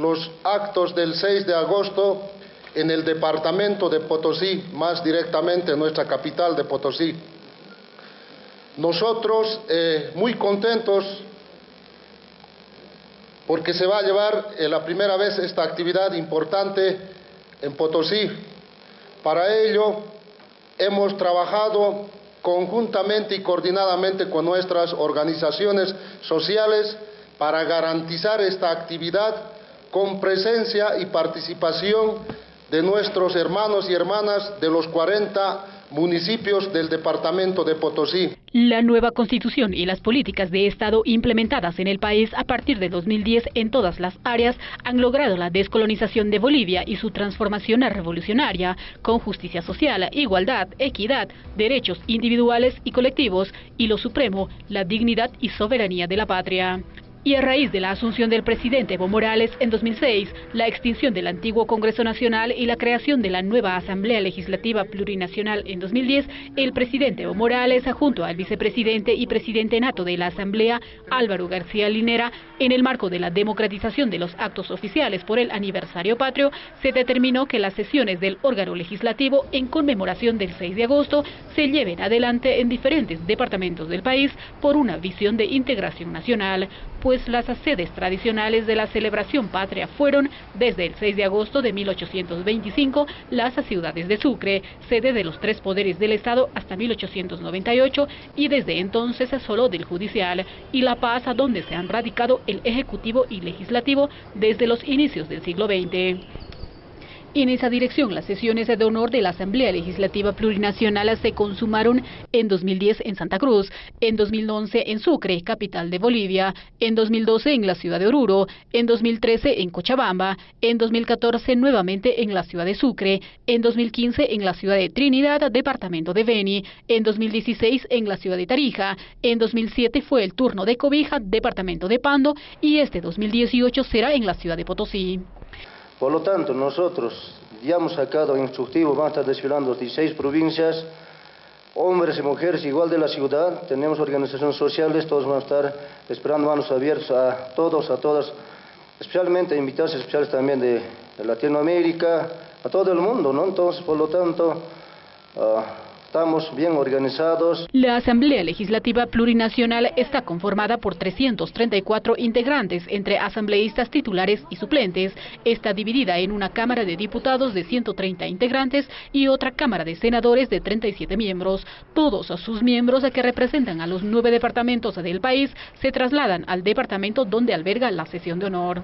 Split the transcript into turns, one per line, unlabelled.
Los actos del 6 de agosto en el departamento de Potosí, más directamente en nuestra capital de Potosí. Nosotros eh, muy contentos porque se va a llevar eh, la primera vez esta actividad importante en Potosí. Para ello hemos trabajado conjuntamente y coordinadamente con nuestras organizaciones sociales para garantizar esta actividad con presencia y participación de nuestros hermanos y hermanas de los 40 municipios del departamento de Potosí.
La nueva constitución y las políticas de Estado implementadas en el país a partir de 2010 en todas las áreas han logrado la descolonización de Bolivia y su transformación revolucionaria, con justicia social, igualdad, equidad, derechos individuales y colectivos y lo supremo, la dignidad y soberanía de la patria. Y a raíz de la asunción del presidente Evo Morales en 2006, la extinción del antiguo Congreso Nacional y la creación de la nueva Asamblea Legislativa Plurinacional en 2010, el presidente Evo Morales, junto al vicepresidente y presidente nato de la Asamblea, Álvaro García Linera, en el marco de la democratización de los actos oficiales por el aniversario patrio, se determinó que las sesiones del órgano legislativo en conmemoración del 6 de agosto se lleven adelante en diferentes departamentos del país por una visión de integración nacional pues las sedes tradicionales de la celebración patria fueron, desde el 6 de agosto de 1825, las ciudades de Sucre, sede de los tres poderes del Estado hasta 1898 y desde entonces solo del judicial, y La Paz, donde se han radicado el Ejecutivo y Legislativo desde los inicios del siglo XX. En esa dirección, las sesiones de honor de la Asamblea Legislativa Plurinacional se consumaron en 2010 en Santa Cruz, en 2011 en Sucre, capital de Bolivia, en 2012 en la ciudad de Oruro, en 2013 en Cochabamba, en 2014 nuevamente en la ciudad de Sucre, en 2015 en la ciudad de Trinidad, departamento de Beni, en 2016 en la ciudad de Tarija, en 2007 fue el turno de Cobija, departamento de Pando, y este 2018 será en la ciudad de Potosí.
Por lo tanto, nosotros ya hemos sacado instructivo, van a estar desfilando 16 provincias, hombres y mujeres igual de la ciudad, tenemos organizaciones sociales, todos van a estar esperando manos abiertas a todos, a todas, especialmente invitados especiales también de, Latinoamérica, a todo el mundo, ¿no? Entonces, por lo tanto, ah, Estamos bien organizados.
La Asamblea Legislativa Plurinacional está conformada por 334 integrantes entre asambleístas titulares y suplentes. Está dividida en una Cámara de Diputados de 130 integrantes y otra Cámara de Senadores de 37 miembros. Todos sus miembros que representan a los nueve departamentos del país se trasladan al departamento donde alberga la sesión de honor.